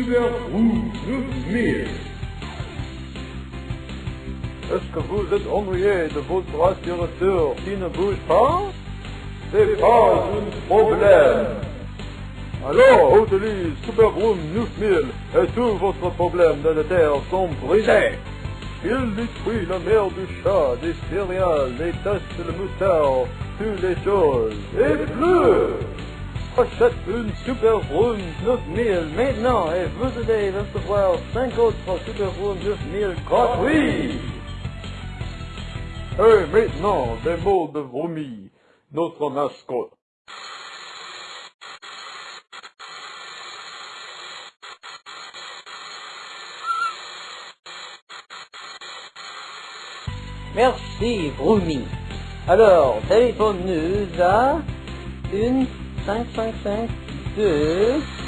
Super 9000. Est-ce que vous êtes ennuyé de votre aspirateur qui ne bouge pas? C'est pas un problème. Alors, utilise Super Room 9000 et tous votre problème de la terre sont brisés. Il détruit la mer du chat, des céréales, les tasses de moutarde, toutes les choses, et plus Achète une Super Room 9000 maintenant et vous allez recevoir 5 autres Super Room 9000 gratuits Et maintenant, des mots de vomi, notre mascotte. Merci, Brumi. Alors, téléphone-nous à 1 5 5 5 2